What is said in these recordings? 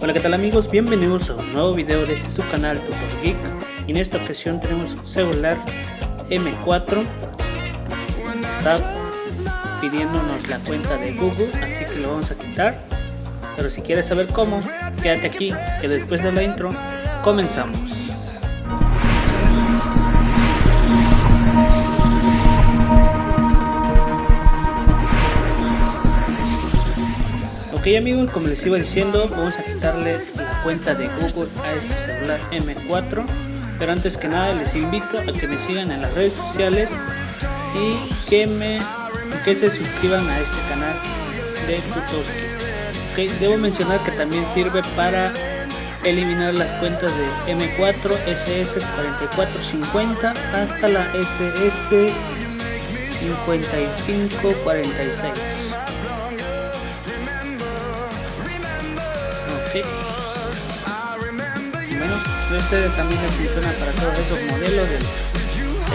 Hola qué tal amigos, bienvenidos a un nuevo video de este su canal Tutor Geek. Y en esta ocasión tenemos un celular M4 está pidiéndonos la cuenta de Google así que lo vamos a quitar. Pero si quieres saber cómo quédate aquí que después de la intro comenzamos Ok amigos, como les iba diciendo, vamos a quitarle la cuenta de Google a este celular M4 Pero antes que nada les invito a que me sigan en las redes sociales Y que, me, que se suscriban a este canal de Tutoski. Ok, debo mencionar que también sirve para eliminar las cuentas de M4, SS4450 hasta la SS5546 este también funciona para todos esos modelos del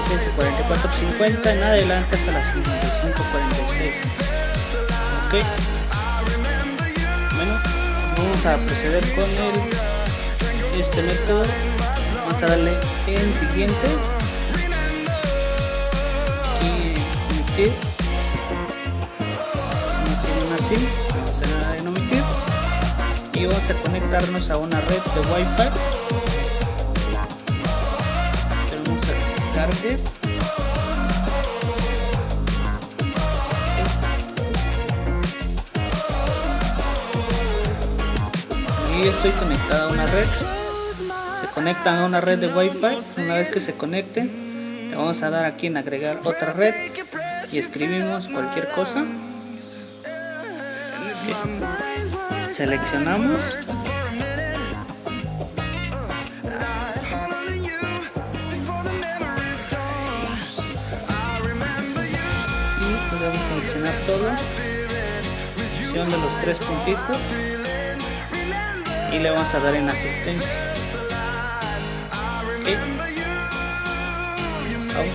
SS4450 en adelante hasta la 5546. Ok. Bueno, vamos a proceder con el, este método. Vamos a darle en siguiente. Y emitir. así y vamos a conectarnos a una red de wifi y estoy conectado a una red. Se conectan a una red de wifi. Una vez que se conecten le vamos a dar aquí en agregar otra red y escribimos cualquier cosa. Seleccionamos seleccionar todo. De los tres puntitos. Y le vamos a dar en asistencia.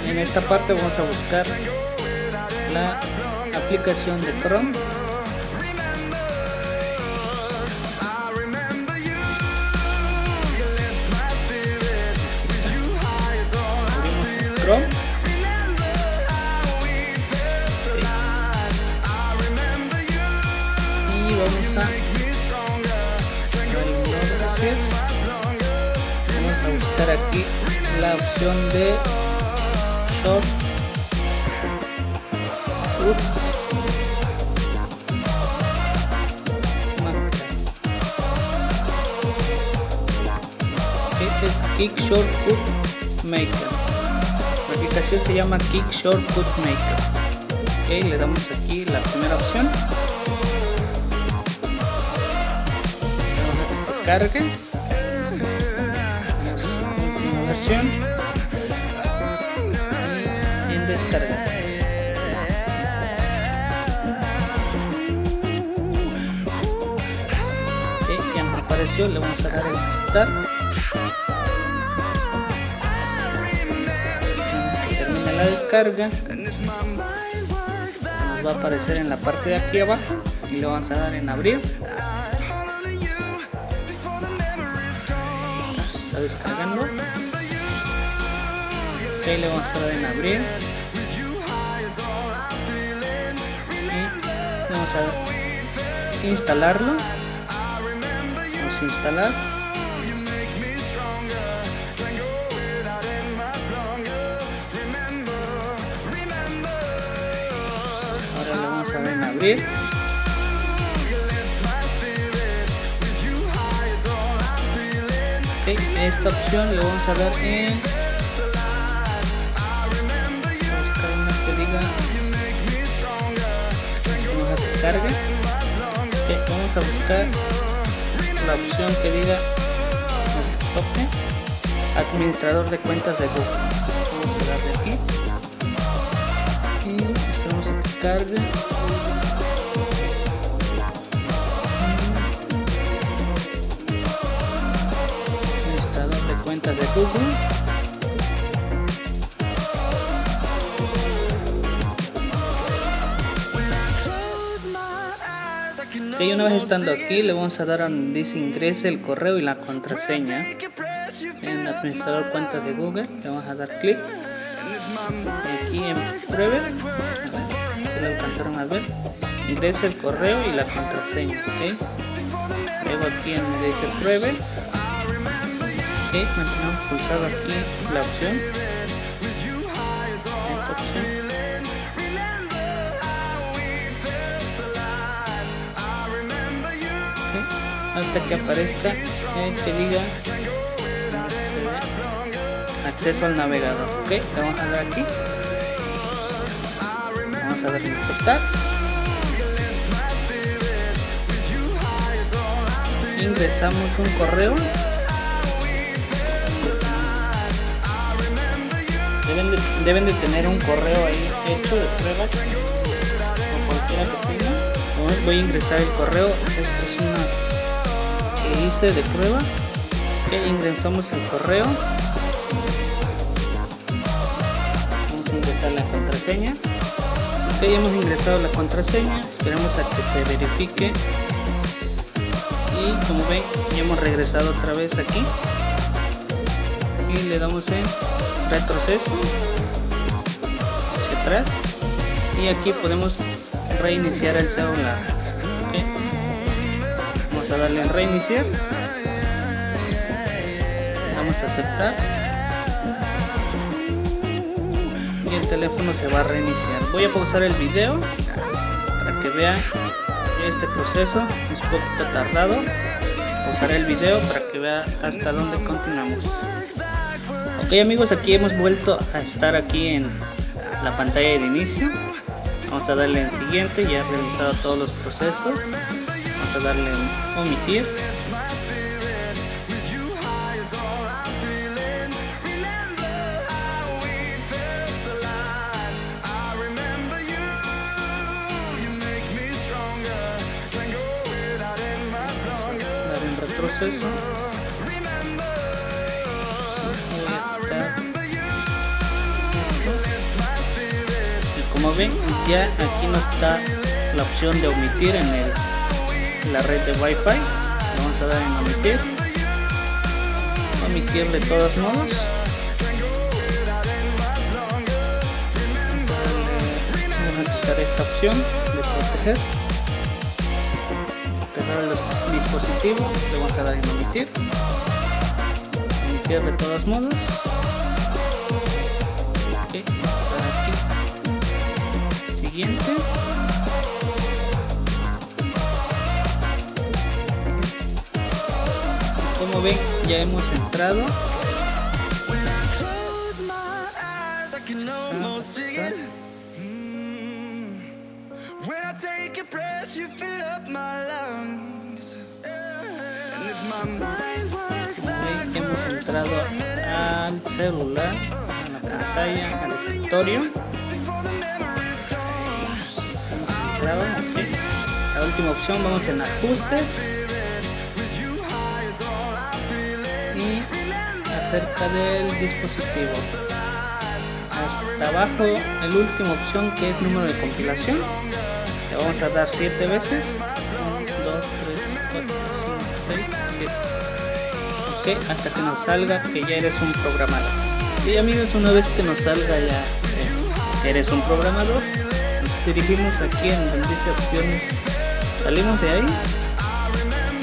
En esta parte vamos a buscar la aplicación de Chrome este es Kick Shortcut Maker la aplicación se llama Kick Shortcut Maker. Ok, le damos aquí la primera opción. Vamos a que se cargue. última versión. Le vamos a dar en aceptar. la descarga. Nos va a aparecer en la parte de aquí abajo y le vamos a dar en abrir. Está descargando. Ok le vamos a dar en abrir. Y vamos a instalarlo vamos a instalar abrir okay, esta opción le vamos a dar en buscar una que diga vamos a que cargue. Vamos a buscar la opción que diga administrador de cuentas de Google. Vamos a darle aquí. Y vamos a que cargue de Google. Ok, una vez estando aquí, le vamos a dar a donde dice ingrese el correo y la contraseña. En administrador cuenta de Google, le vamos a dar clic. Aquí en pruebe, si lo alcanzaron a ver, ingrese el correo y la contraseña. Ok, luego aquí en donde dice pruebe, ok, mantenemos pulsado aquí la opción. Esta opción. Hasta que aparezca eh, que diga acceso al navegador ok vamos a dar aquí. Vamos a darle aceptar ingresamos un correo. Deben de, deben de tener un correo ahí hecho de prueba. O voy a ingresar el correo hice de prueba. Que ingresamos el correo. Vamos a ingresar la contraseña. Ok hemos ingresado la contraseña. Esperemos a que se verifique. Y como ven ya hemos regresado otra vez aquí. Y le damos en retroceso. Hacia atrás. Y aquí podemos reiniciar el celular darle en reiniciar. Vamos a aceptar. Y el teléfono se va a reiniciar. Voy a pausar el video para que vean este proceso. Es un poquito tardado. Pausaré el video para que vea hasta dónde continuamos. Ok amigos aquí hemos vuelto a estar aquí en la pantalla de inicio. Vamos a darle en siguiente. Ya he realizado todos los procesos a darle en omitir. Dar en retroceso. Y como ven ya aquí no está la opción de omitir en el la red de wifi. Vamos a dar en omitir. Omitir de todos modos. Vamos a quitar esta opción de proteger. Proteger el dispositivo le vamos a dar en omitir. Omitir de todos modos. Siguiente como ven ya hemos entrado hemos entrado al celular, a la pantalla, al escritorio. Hemos entrado, La última opción, vamos en ajustes. Acerca del dispositivo. Hasta abajo el último opción que es número de compilación. Le vamos a dar 7 veces. 1, 2, 3, 4, 5, 6, 7 ok hasta que nos salga que ya eres un programador. Y amigos una vez que nos salga ya que eres un programador nos dirigimos aquí en donde dice opciones. Salimos de ahí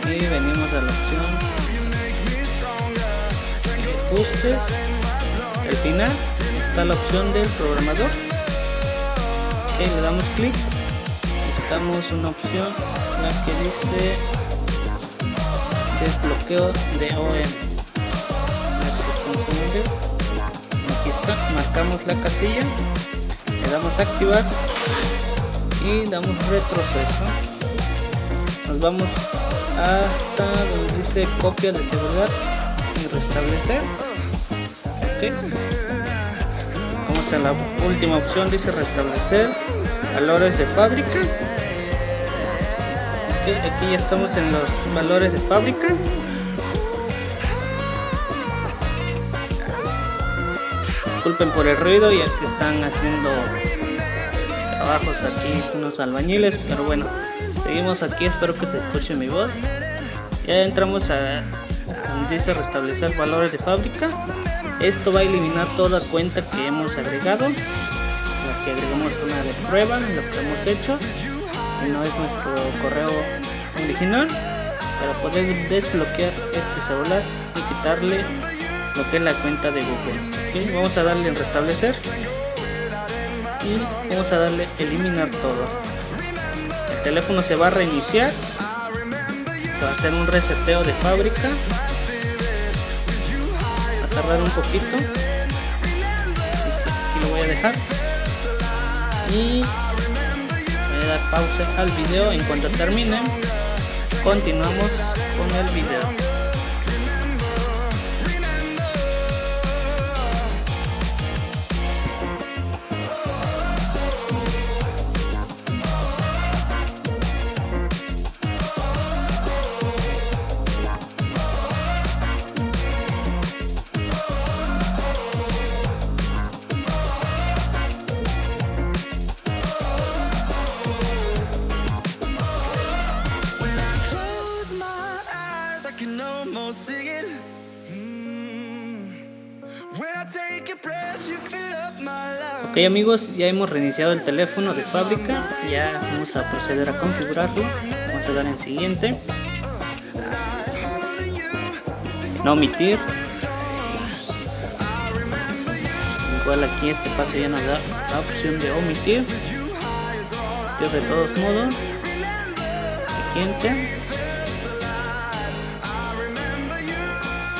y venimos a la opción al final está la opción del programador. Que le damos clic. Buscamos una opción la que dice desbloqueo de OM aquí está. Marcamos la casilla. Le damos activar y damos retroceso. Nos vamos hasta donde dice copia de seguridad restablecer. Vamos a la última opción dice restablecer valores de fábrica. Aquí ya estamos en los valores de fábrica. Disculpen por el ruido ya que están haciendo trabajos aquí unos albañiles pero bueno seguimos aquí espero que se escuche mi voz. Ya entramos a dice restablecer valores de fábrica. Esto va a eliminar toda cuenta que hemos agregado la que agregamos una de prueba lo que hemos hecho si no es nuestro correo original para poder desbloquear este celular y quitarle lo que es la cuenta de Google vamos a darle en restablecer y vamos a darle eliminar todo. El teléfono se va a reiniciar se va a hacer un reseteo de fábrica tardar un poquito. Aquí lo voy a dejar. Y voy a dar pausa al video. En cuanto termine continuamos con el video Ok amigos, ya hemos reiniciado el teléfono de fábrica, ya vamos a proceder a configurarlo, vamos a dar en siguiente, no omitir, igual aquí este paso ya nos da la opción de omitir, de todos modos, siguiente,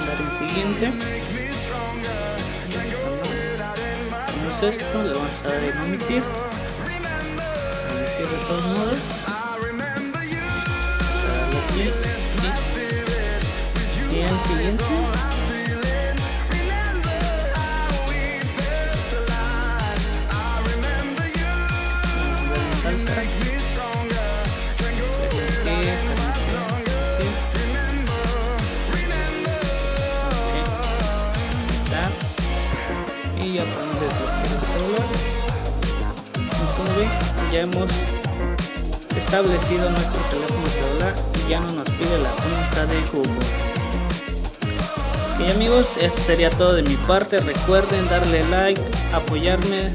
dar en siguiente, esto, le vamos a dar en omitir. Omitir de todos modos. Y ya no nos pide la cuenta de Google ok amigos esto sería todo de mi parte. Recuerden darle like apoyarme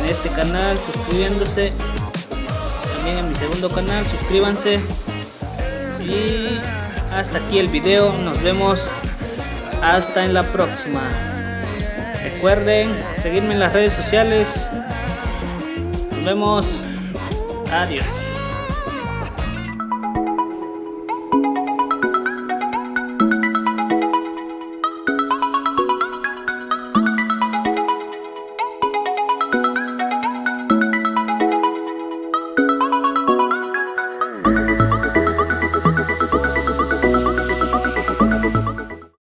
en este canal suscribiéndose. También en mi segundo canal suscríbanse. Y hasta aquí el video. Nos vemos. Hasta en la próxima. Recuerden seguirme en las redes sociales. Nos vemos. Adiós.